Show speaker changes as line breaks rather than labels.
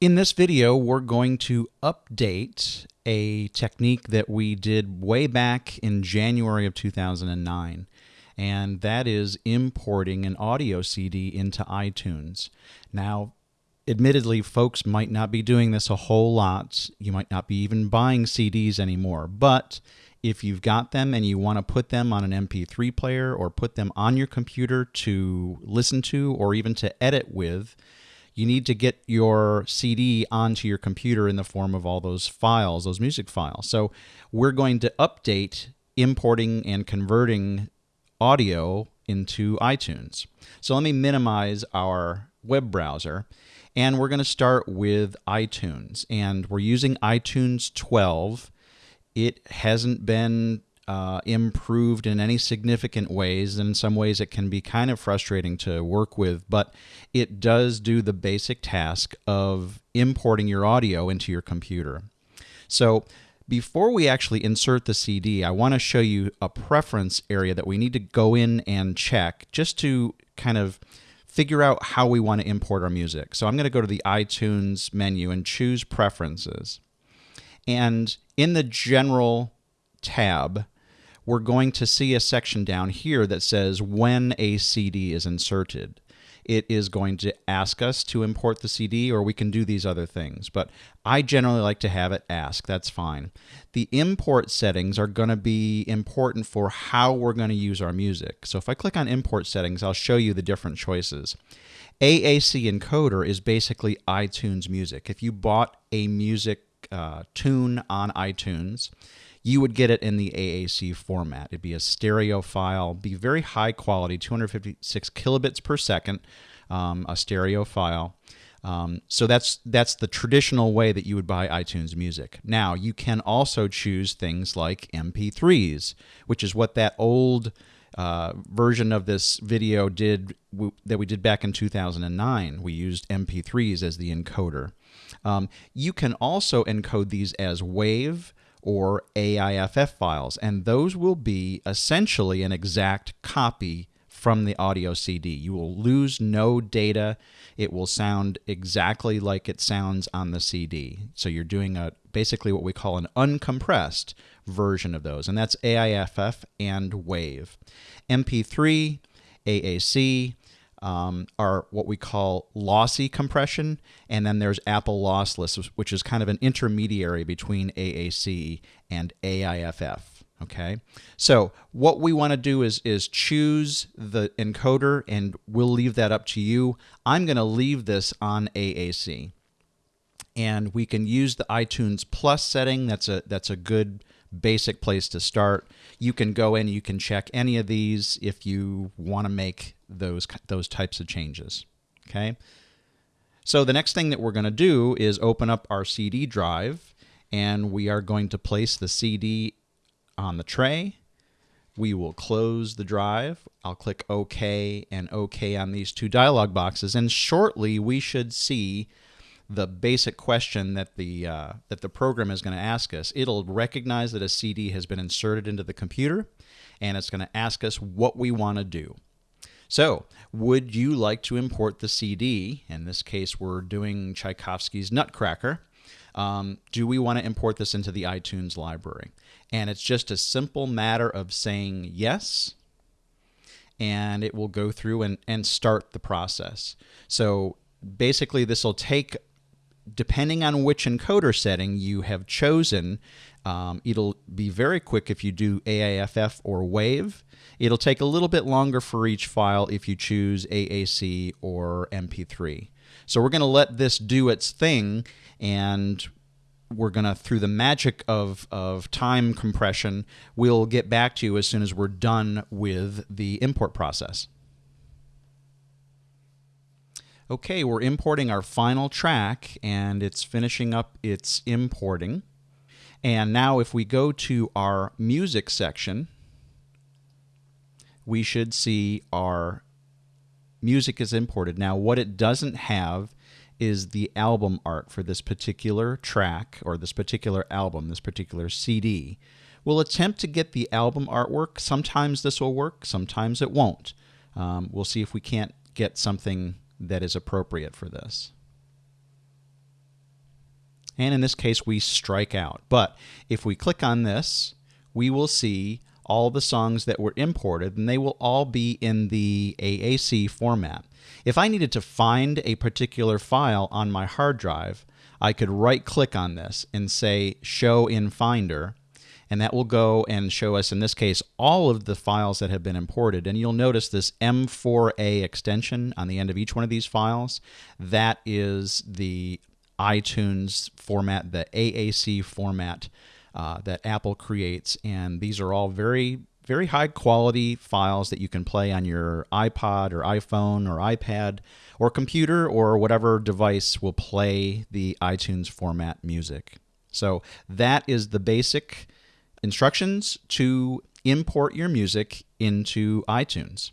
In this video, we're going to update a technique that we did way back in January of 2009, and that is importing an audio CD into iTunes. Now, admittedly, folks might not be doing this a whole lot. You might not be even buying CDs anymore, but if you've got them and you want to put them on an MP3 player or put them on your computer to listen to or even to edit with, you need to get your CD onto your computer in the form of all those files, those music files. So we're going to update importing and converting audio into iTunes. So let me minimize our web browser and we're going to start with iTunes and we're using iTunes 12. It hasn't been uh, improved in any significant ways. And in some ways, it can be kind of frustrating to work with, but it does do the basic task of importing your audio into your computer. So before we actually insert the CD, I want to show you a preference area that we need to go in and check just to kind of figure out how we want to import our music. So I'm going to go to the iTunes menu and choose Preferences. And in the General tab, we're going to see a section down here that says when a CD is inserted. It is going to ask us to import the CD, or we can do these other things. But I generally like to have it ask. That's fine. The import settings are going to be important for how we're going to use our music. So if I click on import settings, I'll show you the different choices. AAC encoder is basically iTunes music. If you bought a music uh, tune on iTunes, you would get it in the AAC format. It'd be a stereo file, be very high quality, 256 kilobits per second, um, a stereo file. Um, so that's that's the traditional way that you would buy iTunes Music. Now you can also choose things like MP3s, which is what that old uh, version of this video did that we did back in 2009. We used MP3s as the encoder. Um, you can also encode these as WAV or AIFF files, and those will be essentially an exact copy from the audio CD. You will lose no data. It will sound exactly like it sounds on the CD. So you're doing a basically what we call an uncompressed version of those, and that's AIFF and WAVE. MP3, AAC, um, are what we call lossy compression, and then there's Apple lossless, which is kind of an intermediary between AAC and AIFF. Okay, so what we want to do is is choose the encoder, and we'll leave that up to you. I'm going to leave this on AAC, and we can use the iTunes Plus setting. That's a that's a good basic place to start. You can go in, you can check any of these if you want to make those those types of changes. Okay. So the next thing that we're going to do is open up our CD drive and we are going to place the CD on the tray. We will close the drive. I'll click OK and OK on these two dialog boxes and shortly we should see the basic question that the uh, that the program is going to ask us. It'll recognize that a CD has been inserted into the computer, and it's going to ask us what we want to do. So, would you like to import the CD? In this case, we're doing Tchaikovsky's Nutcracker. Um, do we want to import this into the iTunes library? And it's just a simple matter of saying yes, and it will go through and, and start the process. So basically, this will take depending on which encoder setting you have chosen, um, it'll be very quick if you do AIFF or WAV. It'll take a little bit longer for each file if you choose AAC or MP3. So we're going to let this do its thing and we're going to, through the magic of, of time compression, we'll get back to you as soon as we're done with the import process. Okay, we're importing our final track and it's finishing up its importing. And now if we go to our music section, we should see our music is imported. Now what it doesn't have is the album art for this particular track or this particular album, this particular CD. We'll attempt to get the album artwork. Sometimes this will work, sometimes it won't. Um, we'll see if we can't get something that is appropriate for this. And in this case, we strike out. But if we click on this, we will see all the songs that were imported, and they will all be in the AAC format. If I needed to find a particular file on my hard drive, I could right click on this and say Show in Finder, and that will go and show us, in this case, all of the files that have been imported. And you'll notice this M4A extension on the end of each one of these files. That is the iTunes format, the AAC format uh, that Apple creates. And these are all very, very high quality files that you can play on your iPod or iPhone or iPad or computer or whatever device will play the iTunes format music. So that is the basic instructions to import your music into iTunes.